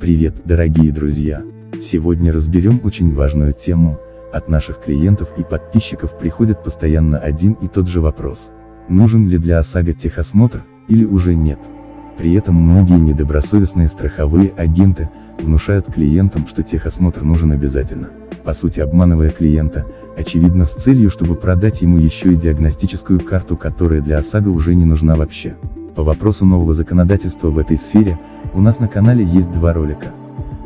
Привет, дорогие друзья! Сегодня разберем очень важную тему. От наших клиентов и подписчиков приходит постоянно один и тот же вопрос. Нужен ли для ОСАГО техосмотр, или уже нет? При этом многие недобросовестные страховые агенты, внушают клиентам, что техосмотр нужен обязательно. По сути обманывая клиента, очевидно с целью, чтобы продать ему еще и диагностическую карту, которая для ОСАГО уже не нужна вообще. По вопросу нового законодательства в этой сфере, у нас на канале есть два ролика.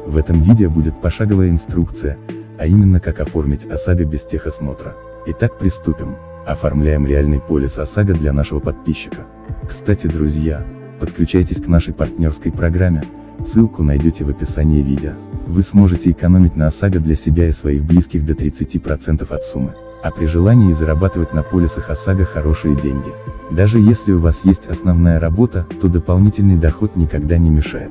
В этом видео будет пошаговая инструкция, а именно как оформить ОСАГО без техосмотра. Итак приступим. Оформляем реальный полис ОСАГО для нашего подписчика. Кстати друзья, подключайтесь к нашей партнерской программе, ссылку найдете в описании видео. Вы сможете экономить на ОСАГО для себя и своих близких до 30% от суммы а при желании зарабатывать на полисах ОСАГО хорошие деньги. Даже если у вас есть основная работа, то дополнительный доход никогда не мешает.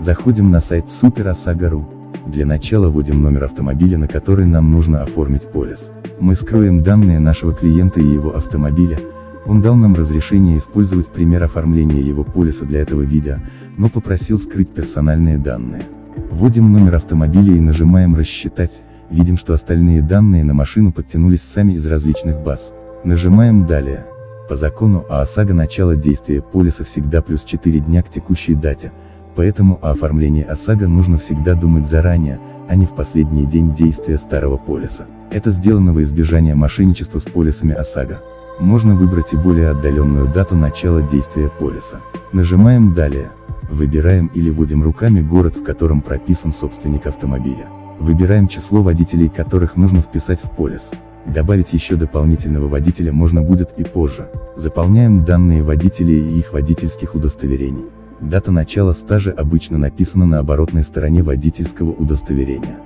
Заходим на сайт SuperOSAGO.ru. Для начала вводим номер автомобиля, на который нам нужно оформить полис. Мы скроем данные нашего клиента и его автомобиля. Он дал нам разрешение использовать пример оформления его полиса для этого видео, но попросил скрыть персональные данные. Вводим номер автомобиля и нажимаем «Рассчитать», видим что остальные данные на машину подтянулись сами из различных баз. Нажимаем «Далее». По закону о ОСАГО начало действия полиса всегда плюс 4 дня к текущей дате, поэтому о оформлении ОСАГО нужно всегда думать заранее, а не в последний день действия старого полиса. Это сделано во избежание мошенничества с полисами ОСАГО. Можно выбрать и более отдаленную дату начала действия полиса. Нажимаем «Далее». Выбираем или вводим руками город, в котором прописан собственник автомобиля. Выбираем число водителей, которых нужно вписать в полис. Добавить еще дополнительного водителя можно будет и позже. Заполняем данные водителей и их водительских удостоверений. Дата начала стажа обычно написана на оборотной стороне водительского удостоверения.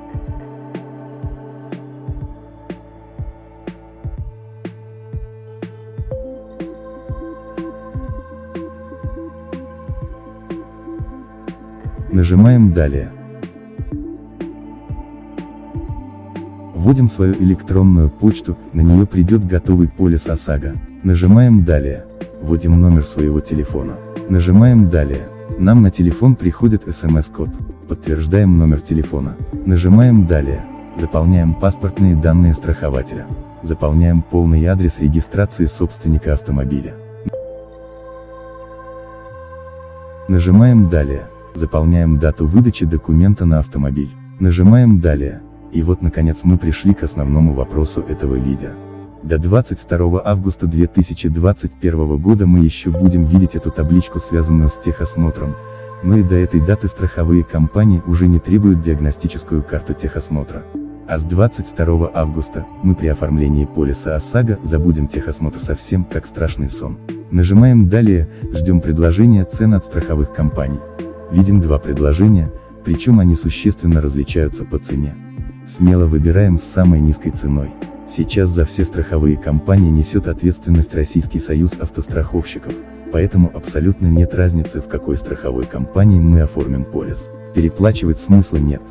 Нажимаем «Далее». Вводим свою электронную почту, на нее придет готовый полис ОСАГО. Нажимаем «Далее». Вводим номер своего телефона. Нажимаем «Далее». Нам на телефон приходит смс-код. Подтверждаем номер телефона. Нажимаем «Далее». Заполняем паспортные данные страхователя. Заполняем полный адрес регистрации собственника автомобиля. Нажимаем «Далее». Заполняем дату выдачи документа на автомобиль. Нажимаем «Далее». И вот наконец мы пришли к основному вопросу этого видео. До 22 августа 2021 года мы еще будем видеть эту табличку связанную с техосмотром, но и до этой даты страховые компании уже не требуют диагностическую карту техосмотра. А с 22 августа, мы при оформлении полиса ОСАГО забудем техосмотр совсем, как страшный сон. Нажимаем «Далее», ждем предложения цен от страховых компаний. Видим два предложения, причем они существенно различаются по цене. Смело выбираем с самой низкой ценой. Сейчас за все страховые компании несет ответственность Российский союз автостраховщиков, поэтому абсолютно нет разницы в какой страховой компании мы оформим полис. Переплачивать смысла нет.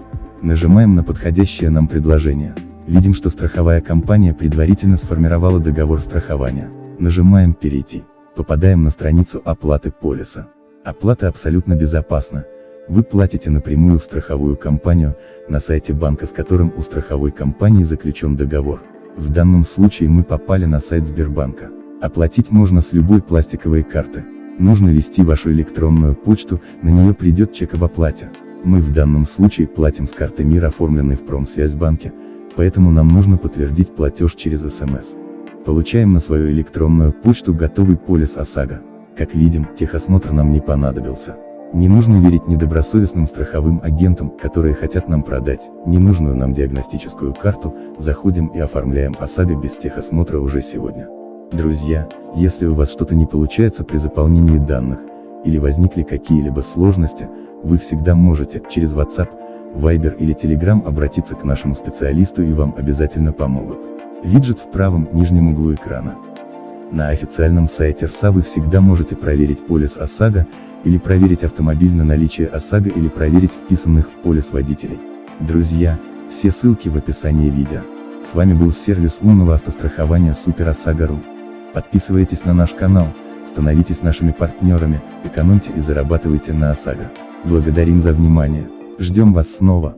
Нажимаем на подходящее нам предложение. Видим, что страховая компания предварительно сформировала договор страхования. Нажимаем «Перейти». Попадаем на страницу оплаты полиса. Оплата абсолютно безопасна, вы платите напрямую в страховую компанию, на сайте банка с которым у страховой компании заключен договор. В данном случае мы попали на сайт Сбербанка. Оплатить можно с любой пластиковой карты. Нужно ввести вашу электронную почту, на нее придет чек об оплате. Мы в данном случае платим с карты МИР, оформленной в Промсвязьбанке, поэтому нам нужно подтвердить платеж через СМС. Получаем на свою электронную почту готовый полис ОСАГО. Как видим, техосмотр нам не понадобился. Не нужно верить недобросовестным страховым агентам, которые хотят нам продать ненужную нам диагностическую карту, заходим и оформляем ОСАГО без техосмотра уже сегодня. Друзья, если у вас что-то не получается при заполнении данных, или возникли какие-либо сложности, вы всегда можете, через WhatsApp, Viber или Telegram обратиться к нашему специалисту и вам обязательно помогут. Виджет в правом нижнем углу экрана. На официальном сайте РСА вы всегда можете проверить полис ОСАГО, или проверить автомобиль на наличие ОСАГО или проверить вписанных в полис водителей. Друзья, все ссылки в описании видео. С вами был сервис умного автострахования Супер ОСАГО.ру. Подписывайтесь на наш канал, становитесь нашими партнерами, экономьте и зарабатывайте на ОСАГО. Благодарим за внимание. Ждем вас снова,